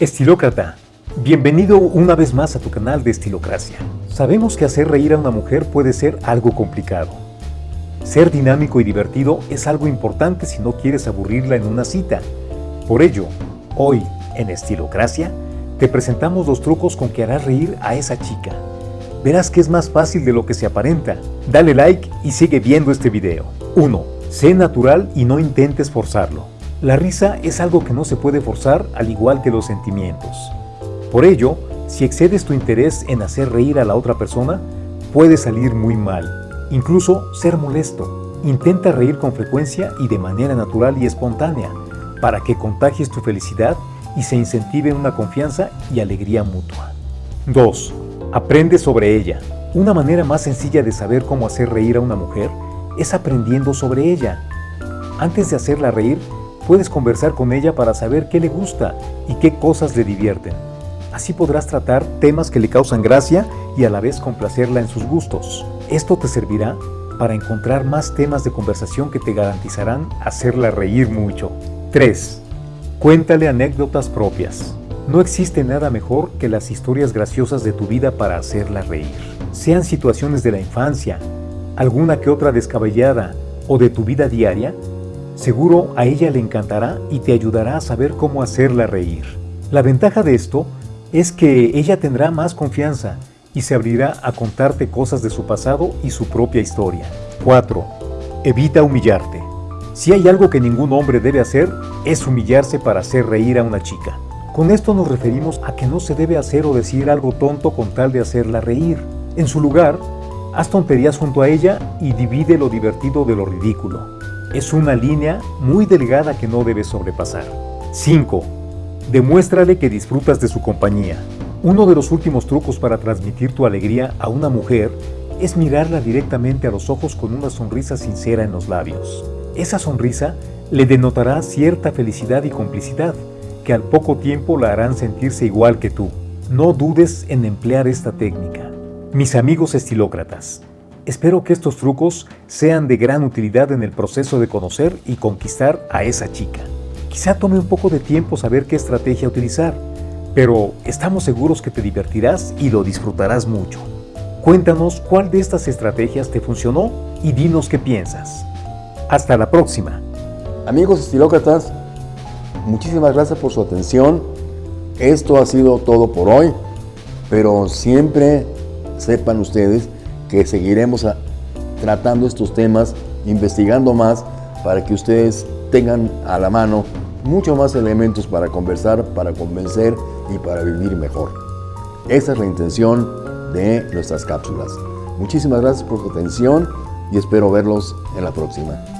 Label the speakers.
Speaker 1: Estilócrata, bienvenido una vez más a tu canal de Estilocracia. Sabemos que hacer reír a una mujer puede ser algo complicado. Ser dinámico y divertido es algo importante si no quieres aburrirla en una cita. Por ello, hoy, en Estilocracia, te presentamos los trucos con que harás reír a esa chica. Verás que es más fácil de lo que se aparenta. Dale like y sigue viendo este video. 1. Sé natural y no intentes forzarlo. La risa es algo que no se puede forzar al igual que los sentimientos. Por ello, si excedes tu interés en hacer reír a la otra persona, puede salir muy mal, incluso ser molesto. Intenta reír con frecuencia y de manera natural y espontánea, para que contagies tu felicidad y se incentive una confianza y alegría mutua. 2. Aprende sobre ella. Una manera más sencilla de saber cómo hacer reír a una mujer es aprendiendo sobre ella. Antes de hacerla reír, Puedes conversar con ella para saber qué le gusta y qué cosas le divierten. Así podrás tratar temas que le causan gracia y a la vez complacerla en sus gustos. Esto te servirá para encontrar más temas de conversación que te garantizarán hacerla reír mucho. 3. Cuéntale anécdotas propias. No existe nada mejor que las historias graciosas de tu vida para hacerla reír. Sean situaciones de la infancia, alguna que otra descabellada o de tu vida diaria, Seguro a ella le encantará y te ayudará a saber cómo hacerla reír. La ventaja de esto es que ella tendrá más confianza y se abrirá a contarte cosas de su pasado y su propia historia. 4. Evita humillarte. Si hay algo que ningún hombre debe hacer, es humillarse para hacer reír a una chica. Con esto nos referimos a que no se debe hacer o decir algo tonto con tal de hacerla reír. En su lugar, haz tonterías junto a ella y divide lo divertido de lo ridículo. Es una línea muy delgada que no debes sobrepasar. 5. Demuéstrale que disfrutas de su compañía. Uno de los últimos trucos para transmitir tu alegría a una mujer es mirarla directamente a los ojos con una sonrisa sincera en los labios. Esa sonrisa le denotará cierta felicidad y complicidad, que al poco tiempo la harán sentirse igual que tú. No dudes en emplear esta técnica. Mis amigos estilócratas, Espero que estos trucos sean de gran utilidad en el proceso de conocer y conquistar a esa chica. Quizá tome un poco de tiempo saber qué estrategia utilizar, pero estamos seguros que te divertirás y lo disfrutarás mucho. Cuéntanos cuál de estas estrategias te funcionó y dinos qué piensas. Hasta la próxima.
Speaker 2: Amigos estilócratas, muchísimas gracias por su atención. Esto ha sido todo por hoy, pero siempre sepan ustedes que seguiremos tratando estos temas, investigando más para que ustedes tengan a la mano mucho más elementos para conversar, para convencer y para vivir mejor. Esa es la intención de nuestras cápsulas. Muchísimas gracias por su atención y espero verlos en la próxima.